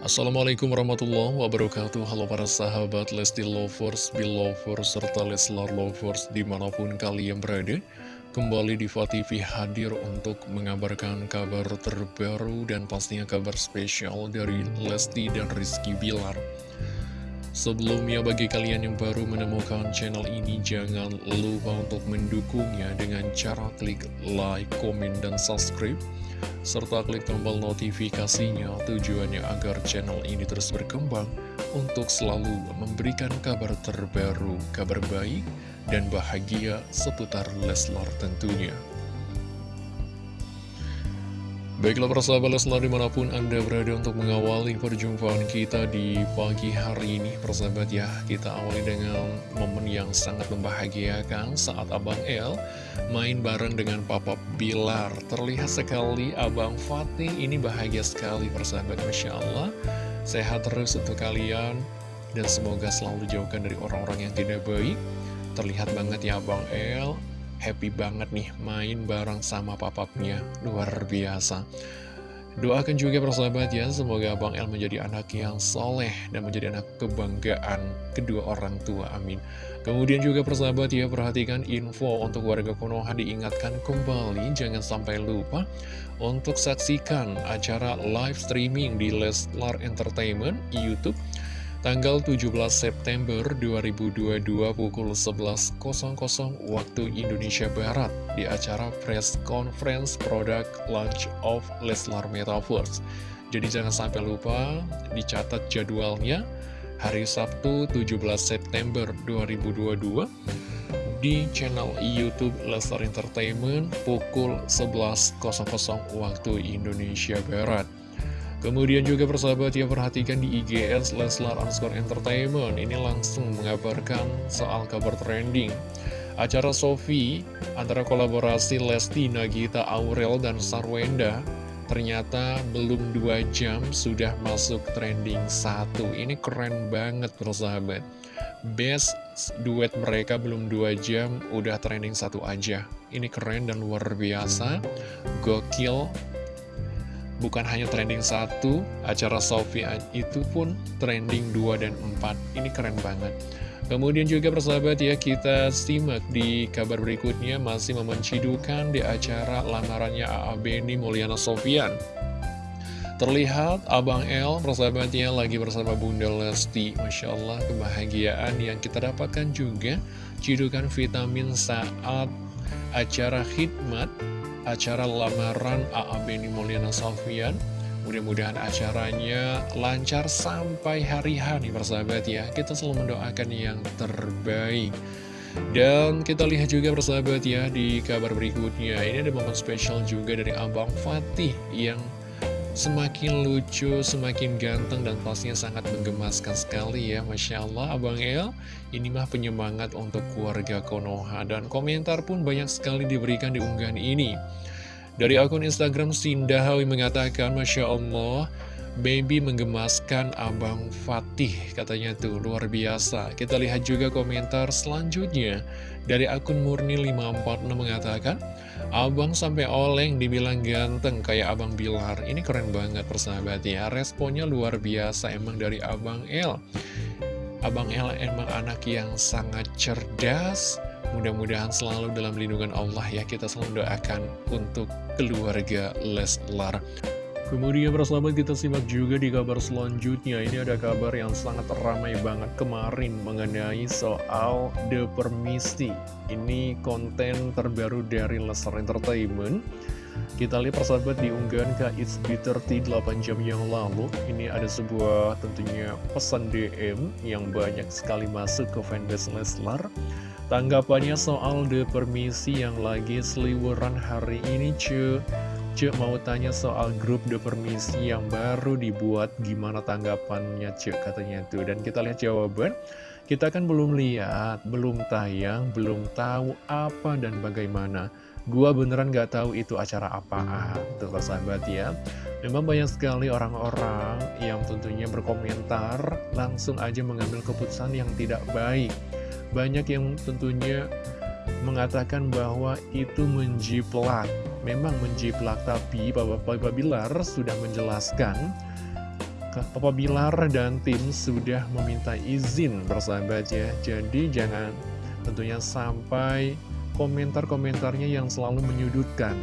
Assalamualaikum warahmatullahi wabarakatuh. Halo para sahabat Lesti Lovers, Belovers, serta Leslar Lovers di mana pun kalian berada. Kembali di TV hadir untuk mengabarkan kabar terbaru dan pastinya kabar spesial dari Lesti dan Rizky Bilar. Sebelumnya bagi kalian yang baru menemukan channel ini jangan lupa untuk mendukungnya dengan cara klik like, komen, dan subscribe serta klik tombol notifikasinya tujuannya agar channel ini terus berkembang untuk selalu memberikan kabar terbaru, kabar baik, dan bahagia seputar Leslar tentunya. Baiklah persahabat Leslar di mana pun Anda berada untuk mengawali perjumpaan kita di pagi hari ini. Persahabat ya, kita awali dengan momen yang sangat membahagiakan saat Abang El main bareng dengan Papa Bilar. Terlihat sekali Abang Fatih ini bahagia sekali persahabat Masya Allah. Sehat terus untuk kalian dan semoga selalu dijauhkan dari orang-orang yang tidak baik. Terlihat banget ya Abang El happy banget nih main bareng sama papapnya. Luar biasa. Doakan juga persahabat ya semoga Bang El menjadi anak yang soleh dan menjadi anak kebanggaan kedua orang tua amin. Kemudian juga persahabat ya perhatikan info untuk warga Konoha diingatkan kembali jangan sampai lupa untuk saksikan acara live streaming di Leslar Entertainment YouTube tanggal 17 September 2022 pukul 11.00 waktu Indonesia Barat di acara press conference product launch of Leslar Metaverse. Jadi jangan sampai lupa dicatat jadwalnya hari Sabtu 17 September 2022 di channel YouTube Leslar Entertainment pukul 11.00 waktu Indonesia Barat. Kemudian juga persahabat ya perhatikan di IGS Leslar underscore entertainment. Ini langsung mengabarkan soal kabar trending. Acara Sofi antara kolaborasi Lesti, Nagita, Aurel, dan Sarwenda Ternyata belum dua jam sudah masuk trending satu. Ini keren banget persahabat. Best duet mereka belum dua jam udah trending satu aja. Ini keren dan luar biasa. Gokil Bukan hanya trending satu, acara Sofia itu pun trending 2 dan 4. Ini keren banget. Kemudian juga persahabat ya, kita simak di kabar berikutnya masih memencidukan di acara lamarannya A.A. Beni Mulyana Sofian. Terlihat Abang L persahabatnya lagi bersama Bunda Lesti Masya Allah kebahagiaan yang kita dapatkan juga Cidukan vitamin saat acara khidmat acara lamaran A.A. Beni Mulyana Sofian Mudah-mudahan acaranya lancar sampai hari hari persahabat ya. Kita selalu mendoakan yang terbaik. Dan kita lihat juga persahabat ya di kabar berikutnya. Ini ada momen spesial juga dari Abang Fatih Yang semakin lucu, semakin ganteng, dan pastinya sangat menggemaskan sekali ya Masya Allah, Abang El Ini mah penyemangat untuk keluarga Konoha Dan komentar pun banyak sekali diberikan di unggahan ini. Dari akun Instagram Sindahawi mengatakan Masya Allah Baby menggemaskan Abang Fatih Katanya tuh. Luar biasa. Kita lihat juga komentar selanjutnya. Dari akun Murni546 mengatakan Abang sampai oleng dibilang ganteng kayak Abang Bilar. Ini keren banget persahabat ya. Responnya luar biasa emang dari Abang El. Abang El emang anak yang sangat cerdas. Mudah-mudahan selalu dalam lindungan Allah ya. Kita selalu doakan untuk keluarga Leslar Kemudian persahabat kita simak juga di kabar selanjutnya. Ini ada kabar yang sangat ramai banget kemarin mengenai soal The Permisi Ini konten terbaru dari Lesser Entertainment. Kita lihat persahabat di unggahan ke It's B30 8 jam yang lalu. Ini ada sebuah tentunya pesan DM yang banyak sekali masuk ke fanbase Leslar. Tanggapannya soal The Permisi yang lagi seliweran hari ini cuy Cek mau tanya soal grup The Permisi yang baru dibuat Gimana tanggapannya Cek katanya tuh Dan kita lihat jawaban. Kita kan belum lihat, belum tayang, belum tahu apa dan bagaimana. Gua beneran gak tahu itu acara apaan Tuh sahabat ya. Memang banyak sekali orang-orang yang tentunya berkomentar Langsung aja mengambil keputusan yang tidak baik. Banyak yang tentunya mengatakan bahwa itu menjiplak Memang menjiplak, tapi Bapak Bilar sudah menjelaskan Papa Bilar dan tim sudah meminta izin bersahabat ya. Jadi jangan tentunya sampai komentar-komentarnya yang selalu menyudutkan.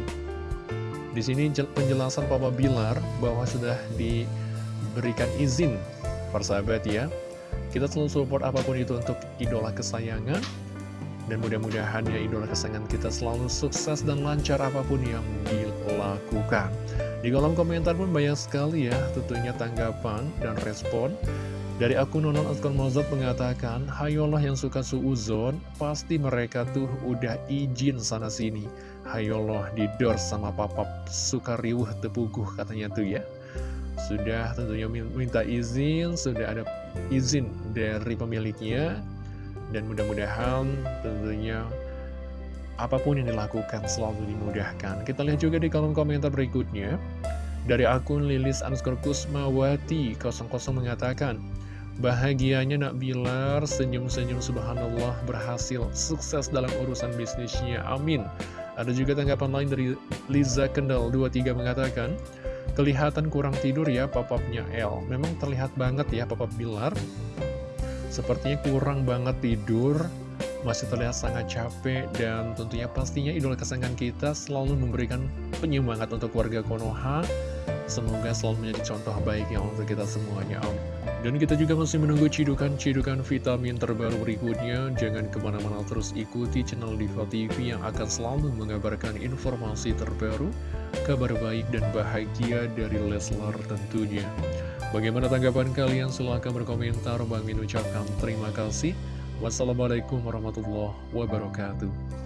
Di sini penjelasan Papa Bilar bahwa sudah diberikan izin persahabat ya. Kita selalu support apa pun itu untuk idola kesayangan dan mudah-mudahan ya idola kesayangan kita selalu sukses dan lancar apa pun yang dilakukan. Di kolom komentar pun banyak sekali ya tentunya tanggapan dan respon. Dari akun Nonon Askon Mozart mengatakan, Hayolah yang suka suuzon, pasti mereka tuh udah izin sana-sini. Hayolah didor sama papap suka riuh tepuguh katanya tuh ya. Sudah tentunya minta izin, sudah ada izin dari pemiliknya, dan mudah-mudahan tentunya apa pun yang dilakukan selalu dimudahkan. Kita lihat juga di kolom komentar berikutnya. Dari akun Lilis underscore Kusmawati 00 mengatakan, Bahagianya nak Bilar, senyum-senyum subhanallah berhasil sukses dalam urusan bisnisnya, amin. Ada juga tanggapan lain dari Liza Kendal 23 mengatakan, Kelihatan kurang tidur ya papapnya L. Memang terlihat banget ya papap Bilar Sepertinya kurang banget tidur, masih terlihat sangat capek, dan tentunya pastinya idola kesayangan kita selalu memberikan penyemangat untuk warga Konoha. Semoga selalu menjadi contoh baiknya untuk kita semuanya, Om. Dan kita juga masih menunggu cidukan-cidukan vitamin terbaru berikutnya. Jangan ke mana-mana terus ikuti channel Diva TV yang akan selalu mengabarkan informasi terbaru, kabar baik dan bahagia dari Leslar tentunya. Bagaimana tanggapan kalian? Silahkan berkomentar. Bang Min ucapkan terima kasih. Wassalamualaikum warahmatullahi wabarakatuh.